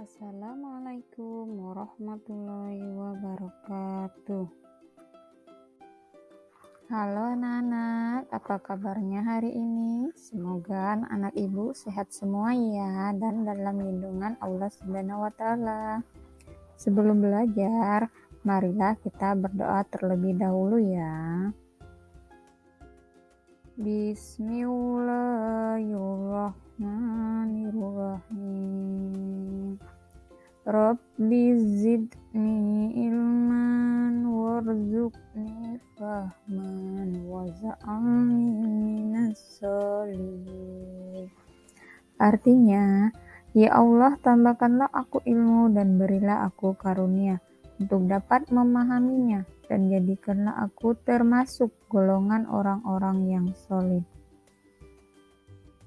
Assalamualaikum warahmatullahi wabarakatuh. Halo anak-anak, apa kabarnya hari ini? Semoga anak-anak ibu sehat semua ya dan dalam lindungan Allah Subhanahu wa taala. Sebelum belajar, marilah kita berdoa terlebih dahulu ya. Bismillahirrahmanirrahim. Rabbi zidni ilman warzuqni fahman waz'alni minas. Artinya, Ya Allah, tambahkanlah aku ilmu dan berilah aku karunia untuk dapat memahaminya dan jadikanlah aku termasuk golongan orang-orang yang solid.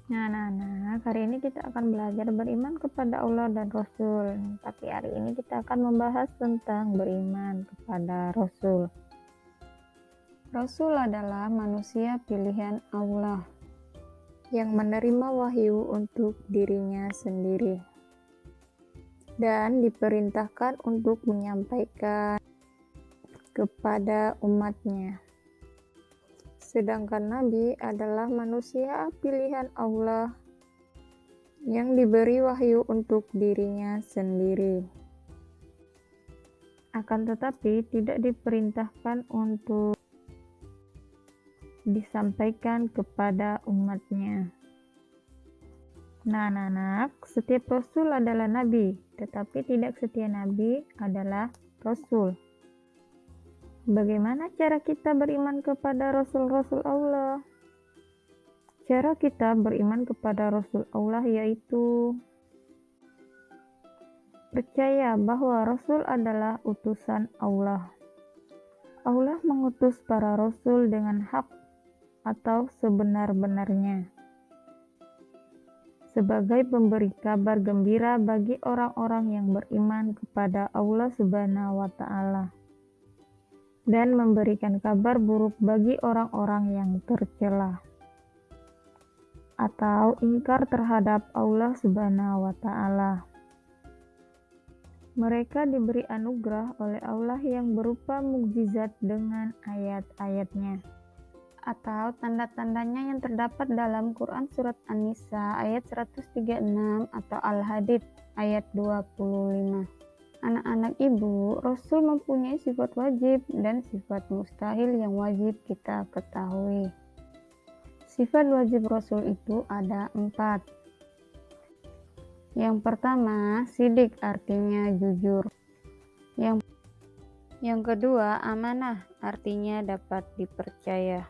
Nah, nah, nah, hari ini kita akan belajar beriman kepada Allah dan Rasul. Tapi hari ini kita akan membahas tentang beriman kepada Rasul. Rasul adalah manusia pilihan Allah yang menerima wahyu untuk dirinya sendiri dan diperintahkan untuk menyampaikan kepada umatnya. Sedangkan Nabi adalah manusia pilihan Allah yang diberi wahyu untuk dirinya sendiri. Akan tetapi tidak diperintahkan untuk disampaikan kepada umatnya. Nah, anak, setiap rasul adalah nabi, tetapi tidak setiap nabi adalah rasul. Bagaimana cara kita beriman kepada Rasul-Rasul Allah? Cara kita beriman kepada Rasul Allah yaitu percaya bahwa Rasul adalah utusan Allah. Allah mengutus para Rasul dengan hak atau sebenar-benarnya sebagai pemberi kabar gembira bagi orang-orang yang beriman kepada Allah Subhanahu wa Ta'ala dan memberikan kabar buruk bagi orang-orang yang tercela atau ingkar terhadap Allah Subhanahu wa taala. Mereka diberi anugerah oleh Allah yang berupa mukjizat dengan ayat-ayatnya atau tanda-tandanya yang terdapat dalam Quran Surat An-Nisa ayat 136 atau Al-Hadid ayat 25 anak-anak ibu, Rasul mempunyai sifat wajib dan sifat mustahil yang wajib kita ketahui. Sifat wajib Rasul itu ada empat. Yang pertama, sidik artinya jujur. Yang yang kedua, amanah artinya dapat dipercaya.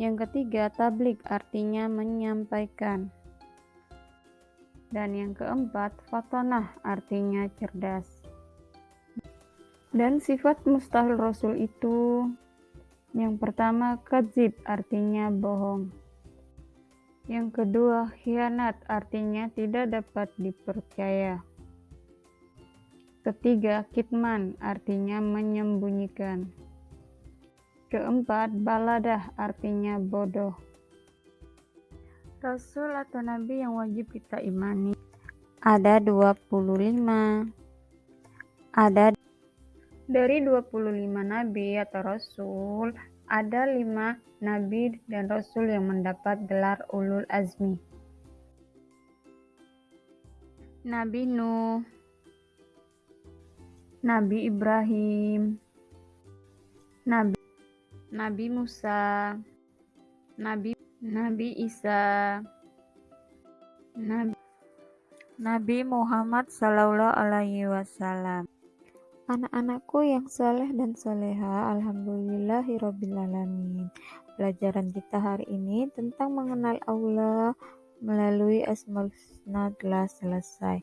Yang ketiga, tablik artinya menyampaikan. Dan yang keempat, fatonah artinya cerdas. Dan sifat mustahil Rasul itu yang pertama kadzib artinya bohong. Yang kedua khianat artinya tidak dapat dipercaya. Ketiga kitman artinya menyembunyikan. Keempat baladah artinya bodoh. Rasul atau Nabi yang wajib kita imani? Ada 25 ada dari 25 Nabi atau Rasul ada 5 Nabi dan Rasul yang mendapat gelar Ulul Azmi. Nabi Nuh. Nabi Ibrahim. Nabi Nabi Musa. Nabi Nabi Isa Nabi, Nabi Muhammad Sallallahu Alaihi Wasallam Anak-anakku yang saleh dan soleha, Alhamdulillahirobbilalamin. Pelajaran kita hari ini tentang mengenal Allah melalui Asmaul Husna telah selesai.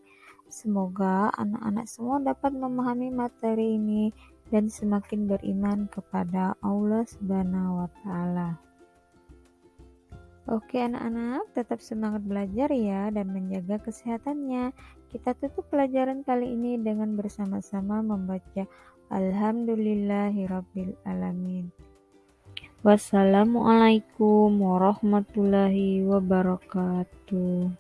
Semoga anak-anak semua dapat memahami materi ini dan semakin beriman kepada Allah Subhanahu wa taala. Oke anak-anak, tetap semangat belajar ya dan menjaga kesehatannya. Kita tutup pelajaran kali ini dengan bersama-sama membaca Alhamdulillahirabbil alamin. Wassalamualaikum warahmatullahi wabarakatuh.